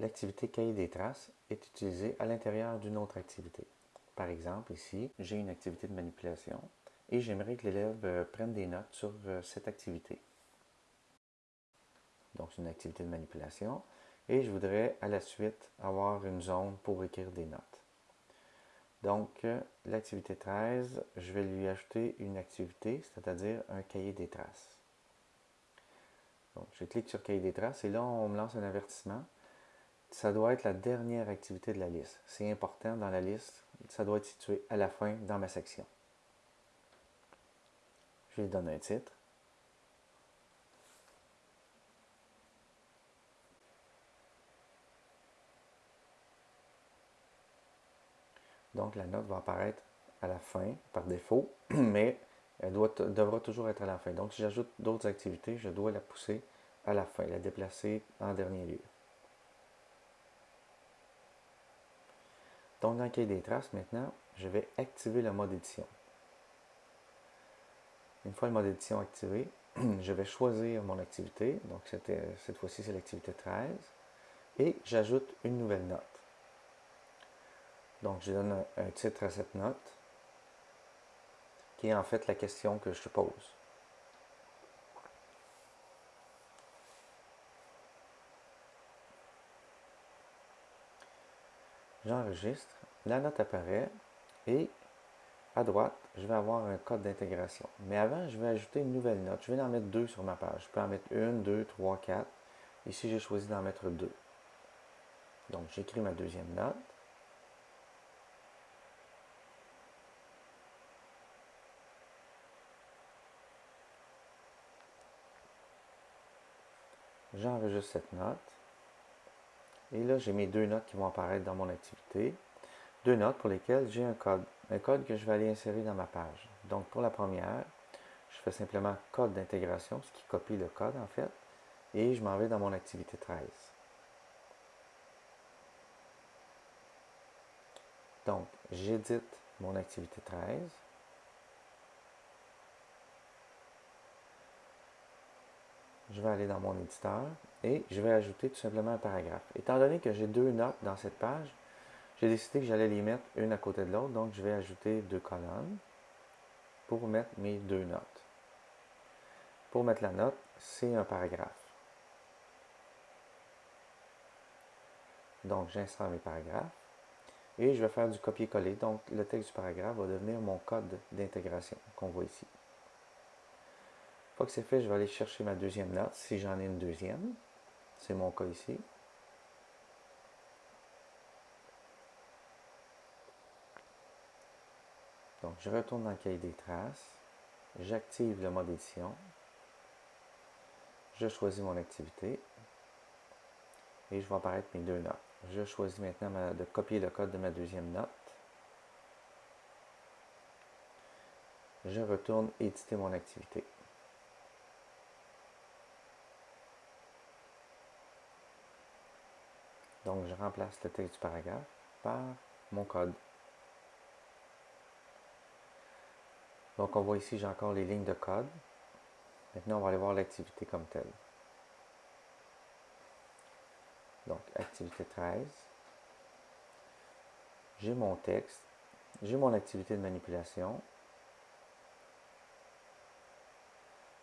L'activité cahier des traces est utilisée à l'intérieur d'une autre activité. Par exemple, ici, j'ai une activité de manipulation et j'aimerais que l'élève euh, prenne des notes sur euh, cette activité. Donc, c'est une activité de manipulation et je voudrais à la suite avoir une zone pour écrire des notes. Donc, euh, l'activité 13, je vais lui ajouter une activité, c'est-à-dire un cahier des traces. Donc, je clique sur cahier des traces et là, on me lance un avertissement ça doit être la dernière activité de la liste. C'est important dans la liste, ça doit être situé à la fin dans ma section. Je lui donne un titre. Donc la note va apparaître à la fin par défaut, mais elle doit, devra toujours être à la fin. Donc si j'ajoute d'autres activités, je dois la pousser à la fin, la déplacer en dernier lieu. Donc, dans le cahier des traces, maintenant, je vais activer le mode édition. Une fois le mode édition activé, je vais choisir mon activité. Donc, cette fois-ci, c'est l'activité 13. Et j'ajoute une nouvelle note. Donc, je donne un, un titre à cette note, qui est en fait la question que je pose. J'enregistre, la note apparaît et à droite, je vais avoir un code d'intégration. Mais avant, je vais ajouter une nouvelle note. Je vais en mettre deux sur ma page. Je peux en mettre une, deux, trois, quatre. Ici, j'ai choisi d'en mettre deux. Donc, j'écris ma deuxième note. J'enregistre cette note. Et là, j'ai mes deux notes qui vont apparaître dans mon activité. Deux notes pour lesquelles j'ai un code. Un code que je vais aller insérer dans ma page. Donc, pour la première, je fais simplement code d'intégration, ce qui copie le code en fait. Et je m'en vais dans mon activité 13. Donc, j'édite mon activité 13. Je vais aller dans mon éditeur et je vais ajouter tout simplement un paragraphe. Étant donné que j'ai deux notes dans cette page, j'ai décidé que j'allais les mettre une à côté de l'autre, donc je vais ajouter deux colonnes pour mettre mes deux notes. Pour mettre la note, c'est un paragraphe. Donc j'insère mes paragraphes et je vais faire du copier-coller. Donc le texte du paragraphe va devenir mon code d'intégration qu'on voit ici. Que c'est fait, je vais aller chercher ma deuxième note, si j'en ai une deuxième. C'est mon cas ici. Donc, je retourne dans le cahier des traces. J'active le mode édition. Je choisis mon activité. Et je vais apparaître mes deux notes. Je choisis maintenant de copier le code de ma deuxième note. Je retourne éditer mon activité. Donc, je remplace le texte du paragraphe par mon code. Donc, on voit ici, j'ai encore les lignes de code. Maintenant, on va aller voir l'activité comme telle. Donc, activité 13. J'ai mon texte. J'ai mon activité de manipulation.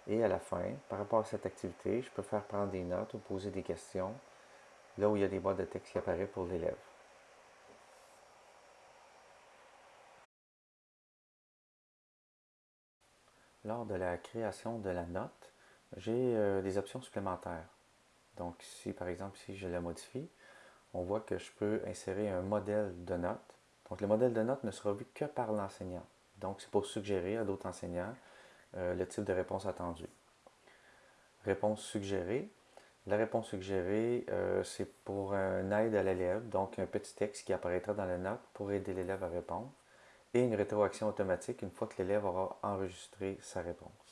Et à la fin, par rapport à cette activité, je peux faire prendre des notes ou poser des questions là où il y a des boîtes de texte qui apparaissent pour l'élève. Lors de la création de la note, j'ai euh, des options supplémentaires. Donc si par exemple, si je la modifie, on voit que je peux insérer un modèle de note. Donc le modèle de note ne sera vu que par l'enseignant. Donc c'est pour suggérer à d'autres enseignants euh, le type de réponse attendue. Réponse suggérée, la réponse suggérée, euh, c'est pour un aide à l'élève, donc un petit texte qui apparaîtra dans la note pour aider l'élève à répondre, et une rétroaction automatique une fois que l'élève aura enregistré sa réponse.